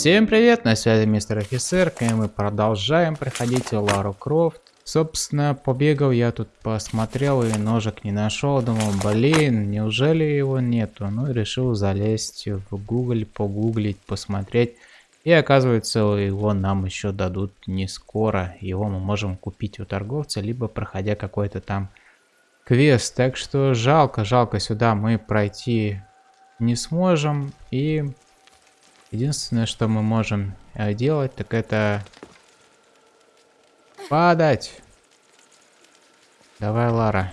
Всем привет, на связи мистер офицер, и мы продолжаем проходить Лару Крофт. Собственно, побегал я тут, посмотрел и ножик не нашел, думал, блин, неужели его нету? Ну и решил залезть в Google, погуглить, посмотреть. И оказывается, его нам еще дадут не скоро. Его мы можем купить у торговца, либо проходя какой-то там квест. Так что жалко, жалко, сюда мы пройти не сможем. И единственное, что мы можем э, делать, так это падать. Давай, Лара.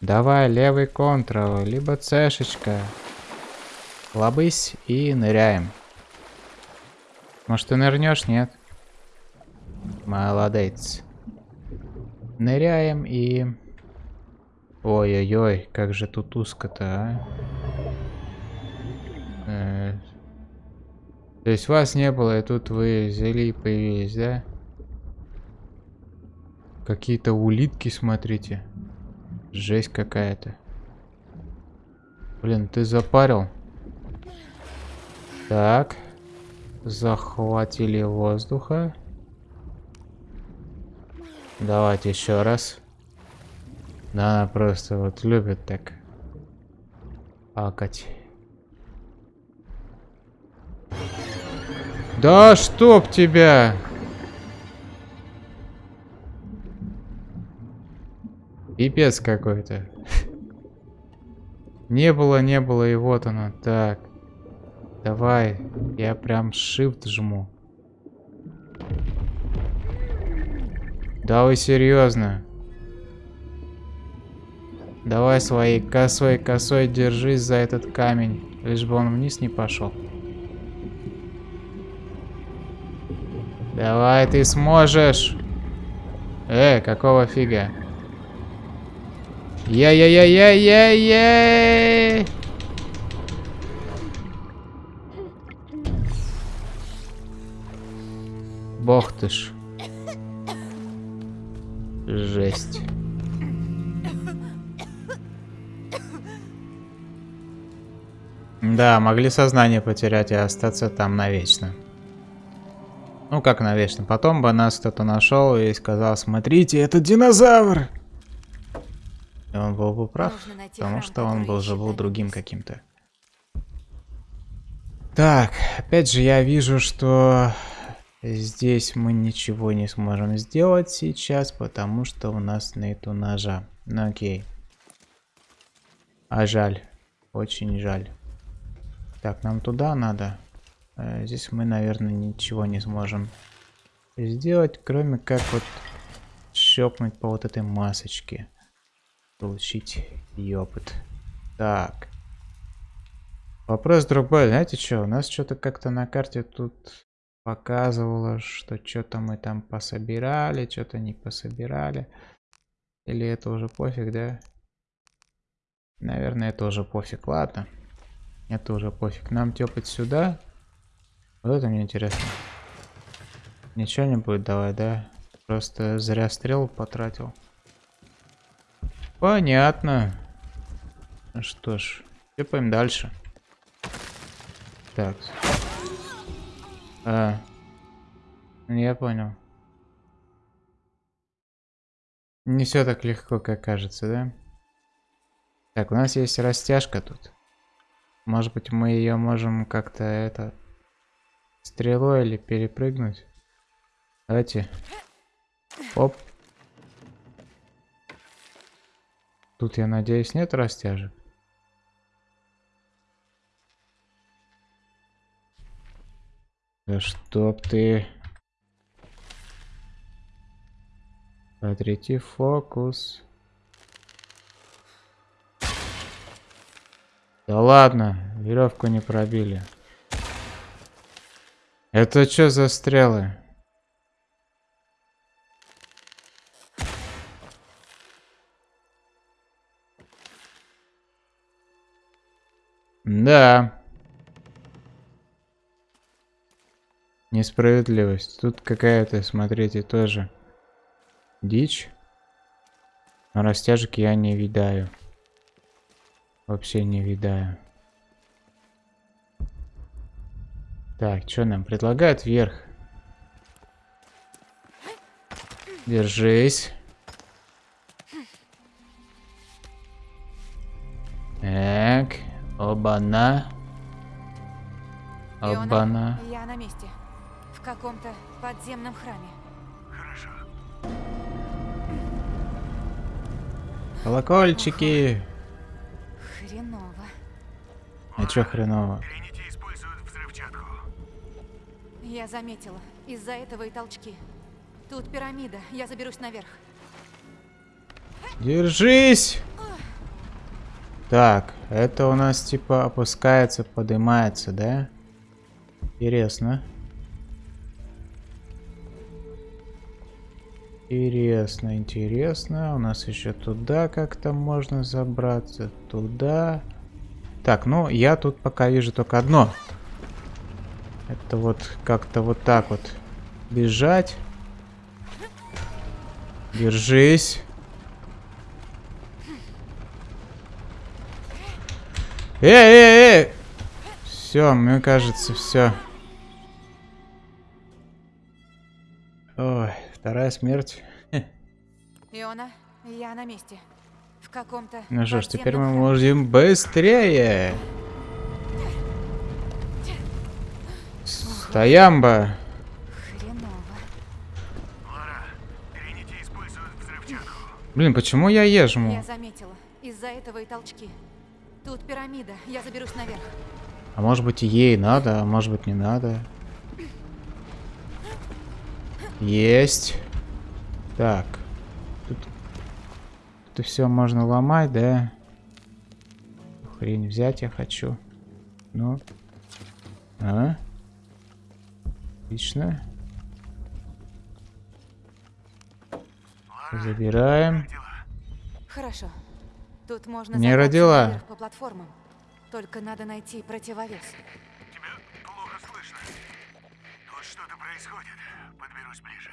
Давай, левый контрол, либо цешечка. Лобысь и ныряем. Может, ты нырнешь? Нет. Молодец. Ныряем и... Ой-ой-ой, как же тут узко-то, а? То есть вас не было, и тут вы взяли и появились, да? Какие-то улитки, смотрите. Жесть какая-то. Блин, ты запарил. Так. Захватили воздуха. Давайте еще раз. Да, она просто вот любит так акать. Да чтоб тебя! Пипец какой-то. Не было, не было, и вот оно. Так. Давай, я прям shift жму. Да вы серьезно? Давай своей косой косой держись за этот камень, лишь бы он вниз не пошел. Давай, ты сможешь. Э, какого фига? Я-я-я-я-я-я! Бог ты ж. Жесть. Да, могли сознание потерять и остаться там навечно. Ну как навечно. Потом бы нас кто-то нашел и сказал, смотрите, это динозавр! И он был бы прав, потому что он был же был другим каким-то. Так, опять же я вижу, что Здесь мы ничего не сможем сделать сейчас, потому что у нас нету ножа. Ну окей. А жаль. Очень жаль. Так, нам туда надо. Э, здесь мы, наверное, ничего не сможем сделать, кроме как вот щелкнуть по вот этой масочке. Получить ее опыт. Так. Вопрос другой. Знаете что, у нас что-то как-то на карте тут показывала, что что-то мы там пособирали, что-то не пособирали. Или это уже пофиг, да? Наверное, это уже пофиг. Ладно. Это уже пофиг. Нам тепать сюда. Вот это мне интересно. Ничего не будет давать, да? Просто зря стрел потратил. Понятно. Ну что ж, тепаем дальше. Так. А. Я понял. Не все так легко, как кажется, да? Так, у нас есть растяжка тут. Может быть, мы ее можем как-то это стрелой или перепрыгнуть. Давайте. Оп. Тут, я надеюсь, нет растяжек. Да чтоб ты... Смотрите, фокус. Да ладно, веревку не пробили. Это что за стрелы? Да. Несправедливость. Тут какая-то, смотрите, тоже дичь. Но растяжек я не видаю. Вообще не видаю. Так, что нам предлагают? Вверх. Держись. Так, оба-на. Оба-на. я на месте. В каком-то подземном храме. Колокольчики. Хреново. А чё хреново? Я заметила. Из-за этого и толчки. Тут пирамида. Я заберусь наверх. Держись! Так, это у нас типа опускается, поднимается, да? Интересно. Интересно, интересно. У нас еще туда как-то можно забраться. Туда. Так, ну я тут пока вижу только одно. Это вот как-то вот так вот бежать. Держись. Эй, эй, эй! Все, мне кажется, все. Ой, вторая смерть. Иона, я на месте. В каком-то Ну что ж, теперь мы можем быстрее. Взрывчатку. Блин, почему я ежму? Я заметила. Из-за этого и толчки. Тут пирамида. Я заберусь наверх. А может быть ей надо, а может быть не надо. Есть. Так. Тут, тут все можно ломать, да? Хрень взять я хочу. Ну. А? Отлично. Забираем. Хорошо. Тут можно Не родила. по платформам. Только надо найти противовес. Тебя плохо слышно. Тут что-то происходит. Подберусь ближе.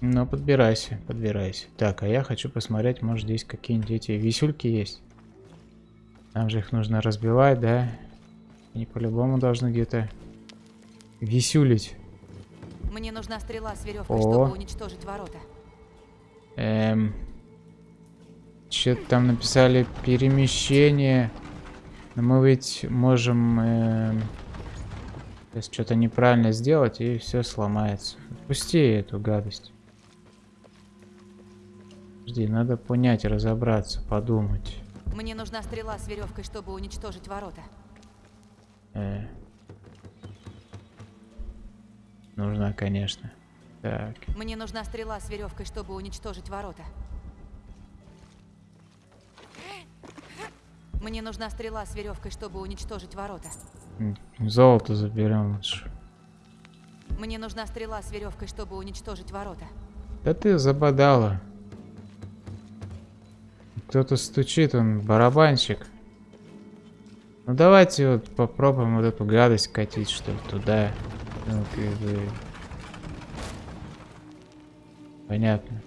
Ну, подбирайся, подбирайся. Так, а я хочу посмотреть, может здесь какие-нибудь эти висюльки есть. Нам же их нужно разбивать, да? Они по-любому должны где-то висюлить. Мне нужна стрела с веревкой, О. чтобы уничтожить ворота. Эм... Что-то там написали перемещение. Но мы ведь можем... эм, Сейчас что-то неправильно сделать, и все сломается. Отпусти эту гадость. Жди, надо понять, разобраться, подумать. Мне нужна стрела с веревкой, чтобы уничтожить ворота. Э. Нужна, конечно. Так. Мне нужна стрела с веревкой, чтобы уничтожить ворота. Мне нужна стрела с веревкой, чтобы уничтожить ворота. Золото заберем лучше. Мне нужна стрела с веревкой, чтобы уничтожить ворота. Да ты забодала. Кто-то стучит, он барабанщик. Ну давайте вот попробуем вот эту гадость катить, что ли, туда. Бы... Понятно.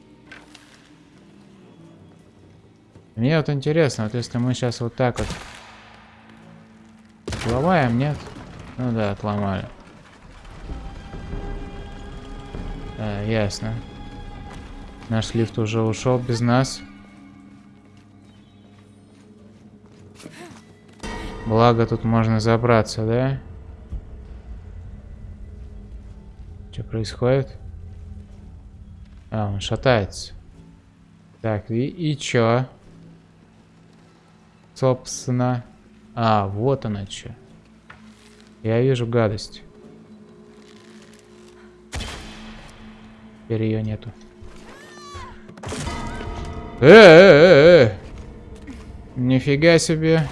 Мне вот интересно, вот если мы сейчас вот так вот Отломаем, нет? Ну да, отломали. А, ясно. Наш лифт уже ушел без нас. Благо тут можно забраться, да? Происходит? А, он шатается. Так, и, и чё? Собственно. А, вот она чё. Я вижу гадость. Теперь ее нету. Э, э, э, Нифига себе.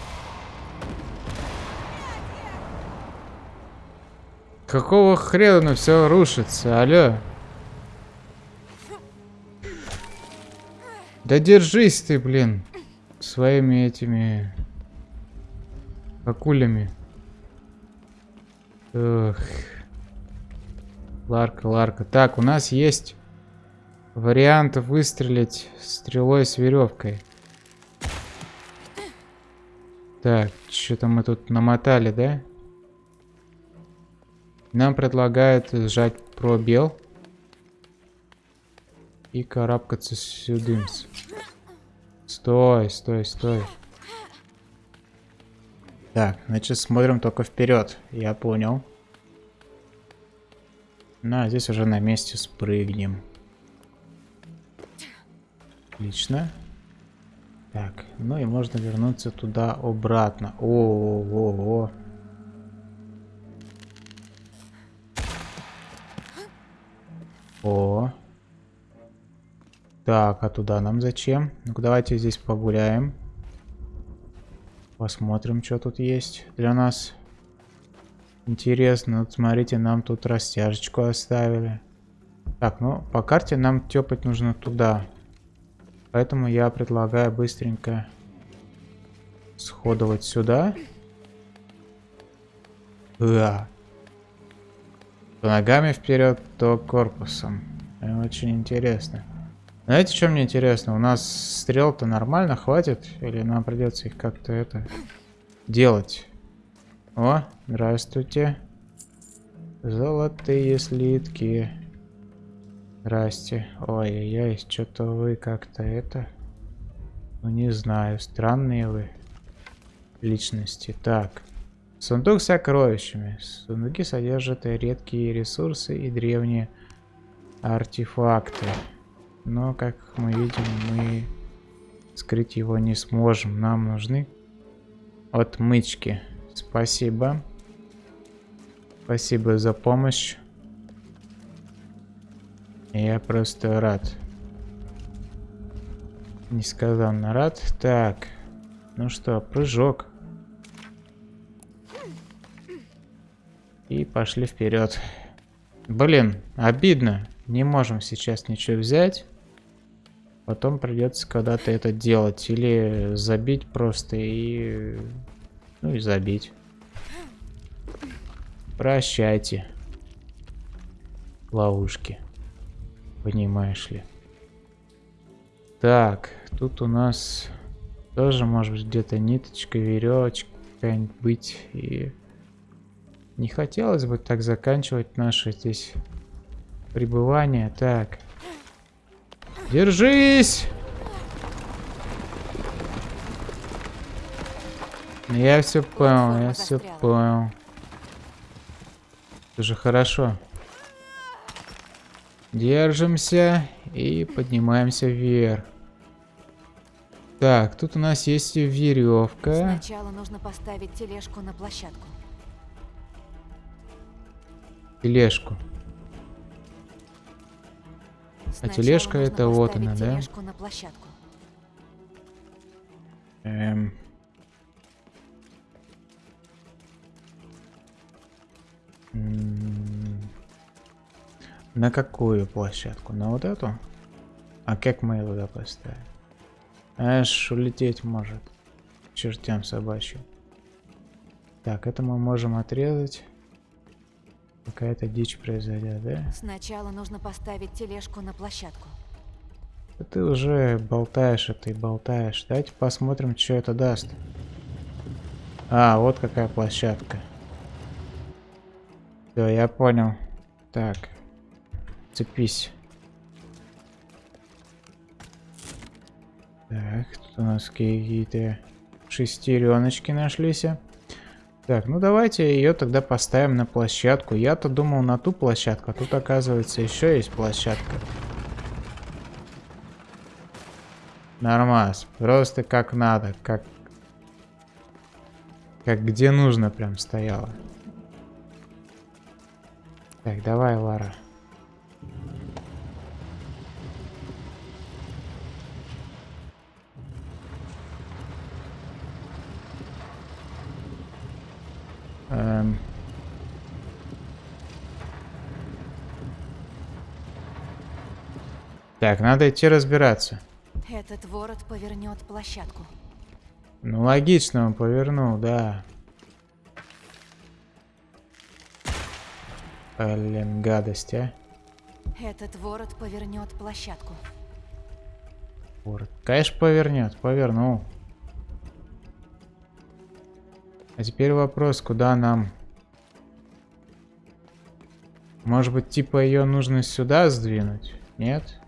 Какого хрена все рушится, алло? Да держись ты, блин, своими этими акулями. Эх. Ларка, Ларка. Так, у нас есть вариант выстрелить стрелой с веревкой. Так, что-то мы тут намотали, да? Нам предлагают сжать пробел. И карабкаться сюда. Стой, стой, стой. Так, значит смотрим только вперед. Я понял. На, здесь уже на месте спрыгнем. Отлично. Так, ну и можно вернуться туда обратно. О, о. Так, а туда нам зачем? Ну-ка, давайте здесь погуляем. Посмотрим, что тут есть для нас. Интересно, вот смотрите, нам тут растяжечку оставили. Так, ну, по карте нам тепать нужно туда. Поэтому я предлагаю быстренько сходовать сюда. Да. То ногами вперед, то корпусом. Очень интересно. Знаете, что мне интересно? У нас стрел-то нормально хватит? Или нам придется их как-то это делать? О, здравствуйте. Золотые слитки. Здрасте. Ой-ой-ой, что-то вы как-то это... Ну, не знаю, странные вы личности. Так. Сундук с сокровищами. Сундуки содержат редкие ресурсы и древние артефакты. Но, как мы видим, мы скрыть его не сможем. Нам нужны отмычки. Спасибо. Спасибо за помощь. Я просто рад. Несказанно рад. Так. Ну что, прыжок. И пошли вперед. Блин, обидно. Не можем сейчас ничего взять. Потом придется когда-то это делать. Или забить просто и... Ну и забить. Прощайте. Ловушки. Понимаешь ли. Так, тут у нас тоже может быть где-то ниточка, веревочка какая-нибудь. И не хотелось бы так заканчивать наше здесь пребывание. Так. Держись! Я все понял, я все понял. Это же хорошо. Держимся и поднимаемся вверх. Так, тут у нас есть веревка. Сначала нужно поставить тележку на площадку. Тележку. а тележка это вот она, да? На площадку. Эм. На какую площадку? На вот эту? А как мы его туда поставим? Аж улететь может. Чертям собачьим. Так, это мы можем отрезать. Какая-то дичь произойдет, да? Сначала нужно поставить тележку на площадку. ты уже болтаешь это и болтаешь. Давайте посмотрим, что это даст. А, вот какая площадка. Все, я понял. Так. Цепись. Так, тут у нас какие-то шестереночки нашлись. Так, ну давайте ее тогда поставим на площадку. Я-то думал на ту площадку, а тут оказывается еще есть площадка. Нормас. Просто как надо, как... Как где нужно прям стояла. Так, давай, Лара. Так, надо идти разбираться. Этот ворот повернет площадку. Ну, логично он повернул, да. Блин, гадость, а. Этот ворот повернет площадку. Ворот. Конечно, повернет, повернул. А теперь вопрос, куда нам Может быть, типа ее нужно сюда сдвинуть? Нет?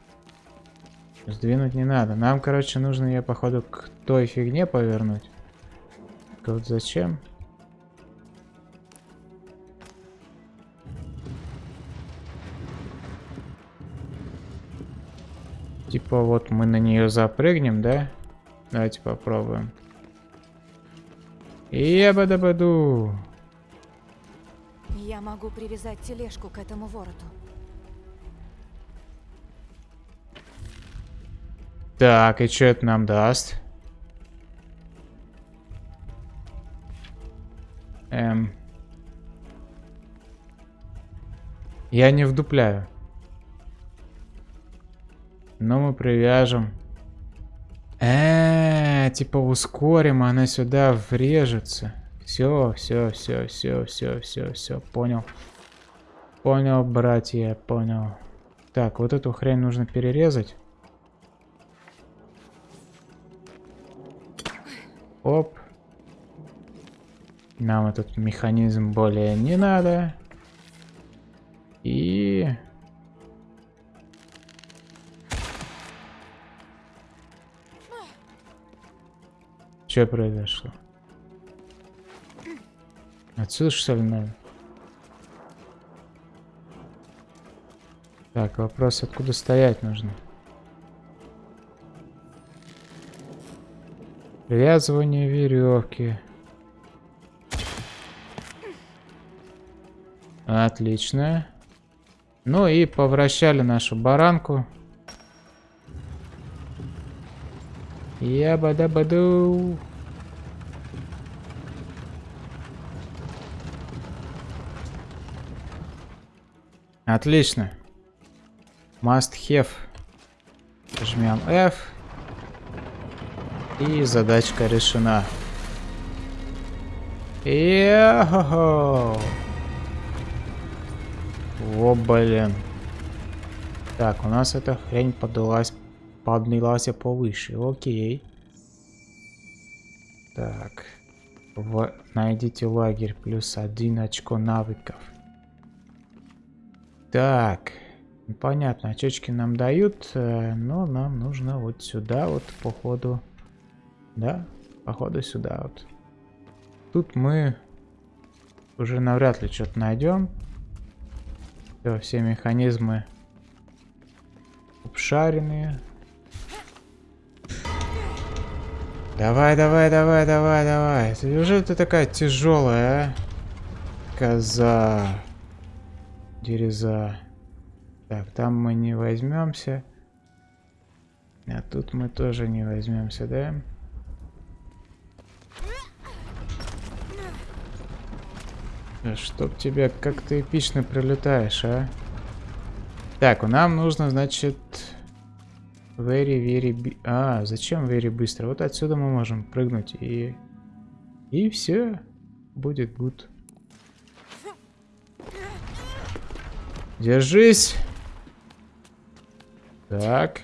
Сдвинуть не надо. Нам, короче, нужно ее, походу, к той фигне повернуть. Вот зачем? Типа вот мы на нее запрыгнем, да? Давайте попробуем. Ебадабаду. Я могу привязать тележку к этому вороту. Так, и что это нам даст? Эм. Я не вдупляю. Но мы привяжем. -э типа ускорим, она сюда врежется. Все, все, все, все, все, все, все, понял. Понял, братья, понял. Так, вот эту хрень нужно перерезать. Оп. Нам этот механизм более не надо. И... Что произошло? Отсюда что ли надо? Так, вопрос, откуда стоять нужно? Привязывание веревки. Отлично. Ну и повращали нашу баранку. Ябада-баду. Отлично. Must have. Жмем F. И задачка решена. Йо-хо-хо! О, блин. Так, у нас эта хрень подалась, поднялась повыше. Окей. Так. В... Найдите лагерь плюс один очко навыков. Так. Понятно, очечки нам дают, э, но нам нужно вот сюда вот по ходу да? Походу сюда вот. Тут мы уже навряд ли что-то найдем. Все, все механизмы обшаренные. Давай, давай, давай, давай, давай. Неужели ты такая тяжелая, а? Коза. Дереза. Так, там мы не возьмемся. А тут мы тоже не возьмемся, да? Чтоб тебя как ты эпично прилетаешь, а? Так, нам нужно, значит... Very, very... А, зачем very быстро? Вот отсюда мы можем прыгнуть и... И все. Будет good. Держись. Так.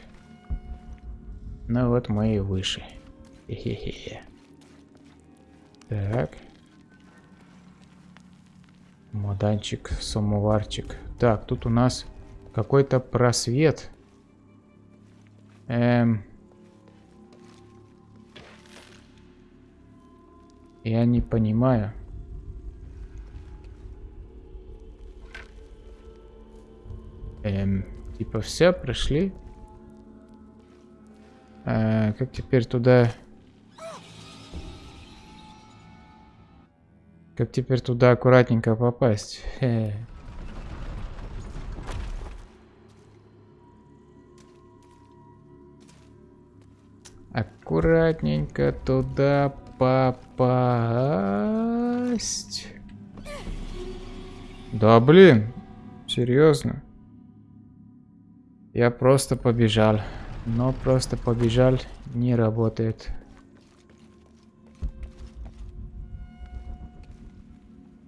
Ну вот мы и выше. Хе -хе -хе. Так. Маданчик, самоварчик. Так, тут у нас какой-то просвет. Эм... Я не понимаю. Эм, типа все, прошли. А, как теперь туда Как теперь туда аккуратненько попасть? Хе. Аккуратненько туда попасть. Да блин, серьезно. Я просто побежал. Но просто побежал не работает.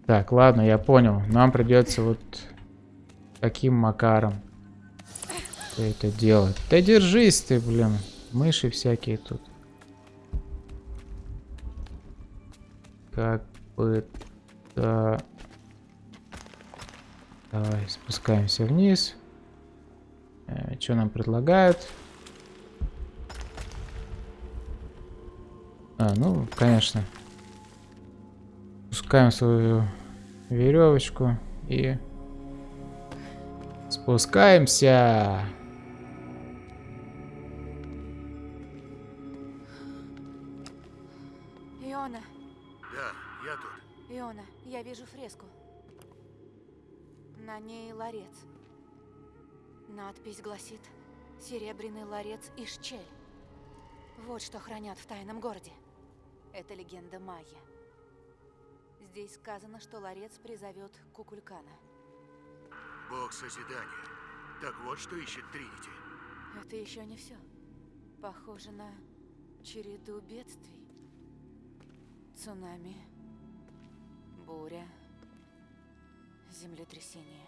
Так, ладно, я понял. Нам придется вот таким макаром это делать. Да держись ты, блин. Мыши всякие тут. Как бы... Да... Давай, спускаемся вниз. Э, что нам предлагают? А, ну, конечно. Пускаем свою веревочку и спускаемся. Иона, Да, я тут. Иона, я вижу фреску. На ней ларец. Надпись гласит «Серебряный ларец Ишчель». Вот что хранят в тайном городе. Это легенда майя. Здесь сказано, что ларец призовет Кукулькана. Бог созидания. Так вот, что ищет Тринити. Это еще не все. Похоже на череду бедствий. Цунами, буря, землетрясение,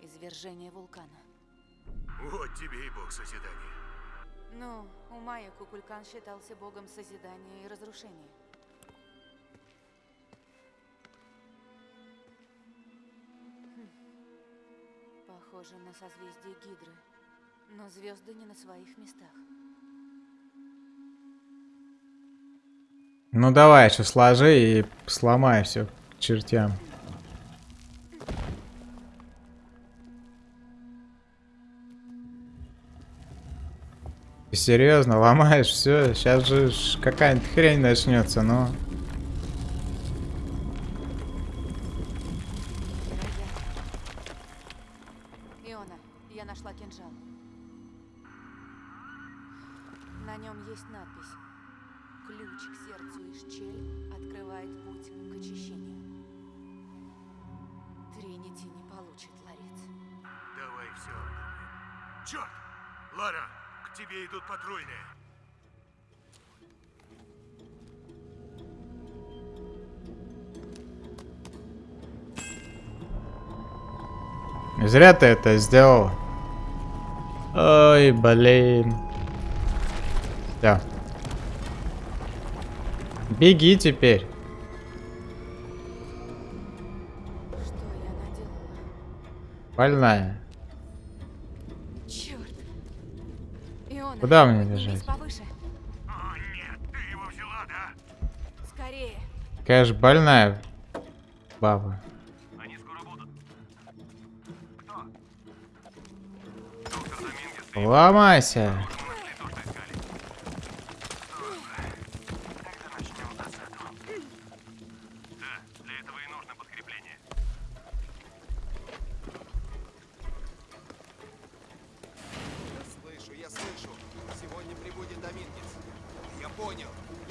извержение вулкана. Вот тебе и Бог созидания. Ну, у майя Кукулькан считался богом созидания и разрушения. Похоже на созвездие Гидры, но звезды не на своих местах. Ну давай, еще сложи и сломай все к чертям. Серьезно, ломаешь все? Сейчас же какая-нибудь хрень начнется, ну. Черт! Лара, к тебе идут патрульные. Зря ты это сделал. Ой, блин. Всё. Беги теперь. Что я наделала? Больная. Куда мне бежать? повыше. О, нет, ты его взяла, да? Скорее. Какая же больная баба. Они скоро будут. Кто? Ломайся.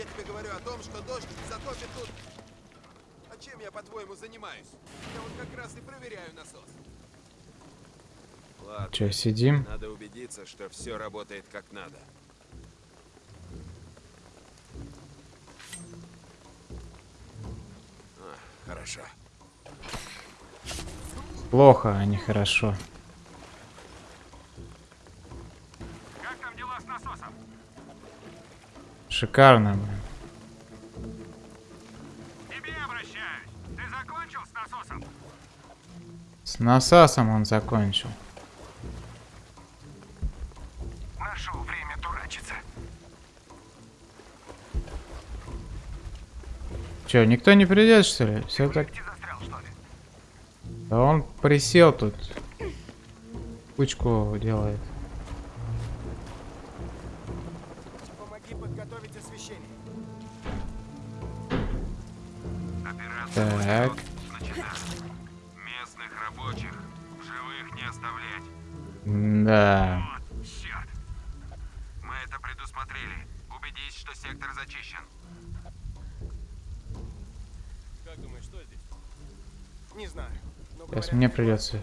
Я тебе говорю о том, что дождь затопит тут. А чем я, по-твоему, занимаюсь? Я вот как раз и проверяю насос. Ладно, Че, сидим? надо убедиться, что все работает как надо. А, хорошо. Плохо, а не хорошо. Шикарно, блин. С насасом он закончил. Нашел время дурачиться. Че, никто не придет, что ли? Все так... Застрял, что ли? Да он присел тут. Кучку делает. Придется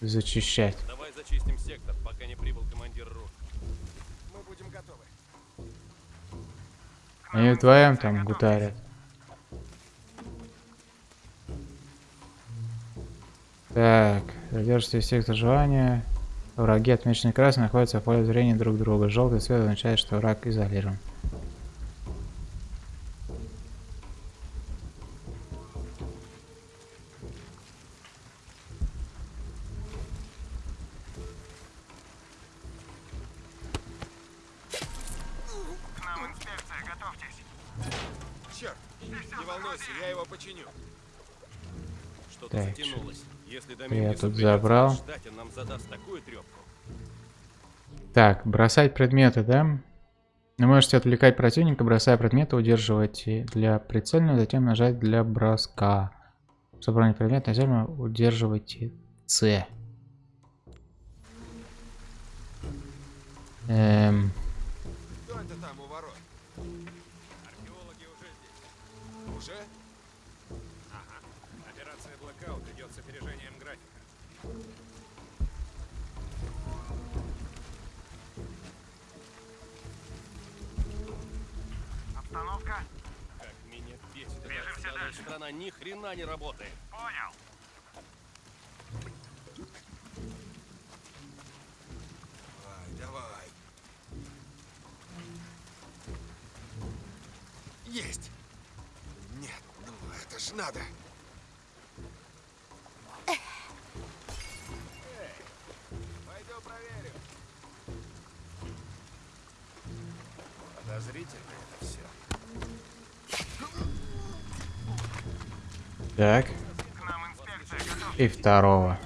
зачищать. Давай зачистим сектор, пока не прибыл командир РУ. Мы будем готовы. Они вдвоем там гутарят. Так, задержите сектор желания. Враги, отмеченные красным, находятся в поле зрения друг друга. Желтый цвет означает, что враг изолирован. Забрал. Так, бросать предметы, да? Вы можете отвлекать противника, бросая предметы, удерживайте для прицельного, затем нажать для броска. Бронить предмет на землю, удерживайте С. Эм, Кто это там у ворот? Археологи уже здесь. Уже? Операция Blackout идет с опережением графика. Обстановка? Как меня бесит Движемся дальше. страна, ни хрена не работает. Понял. Давай, давай. Есть! Нет, ну это ж надо. Так. И второго.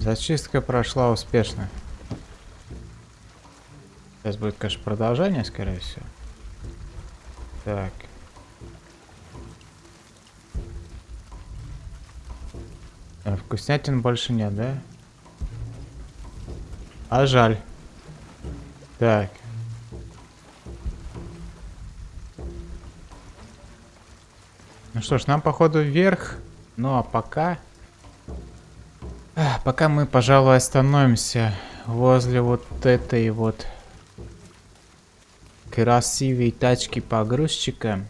Зачистка прошла успешно. Сейчас будет, конечно, продолжение, скорее всего. Так. Вкуснятин больше нет, да? А жаль. Так. Ну что ж, нам походу вверх. Ну а пока... Пока мы, пожалуй, остановимся возле вот этой вот красивой тачки погрузчика.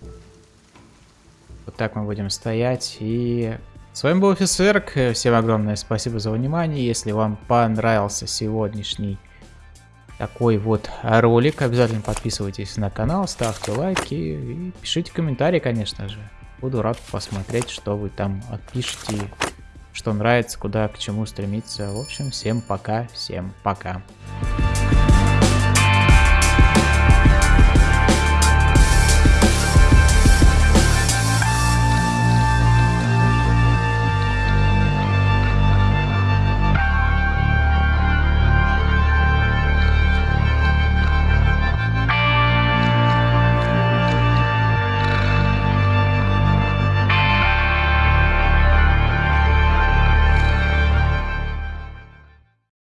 Вот так мы будем стоять. И с вами был Офисерк. Всем огромное спасибо за внимание. Если вам понравился сегодняшний такой вот ролик, обязательно подписывайтесь на канал, ставьте лайки и пишите комментарии, конечно же. Буду рад посмотреть, что вы там отпишите, что нравится, куда к чему стремиться. В общем, всем пока, всем пока.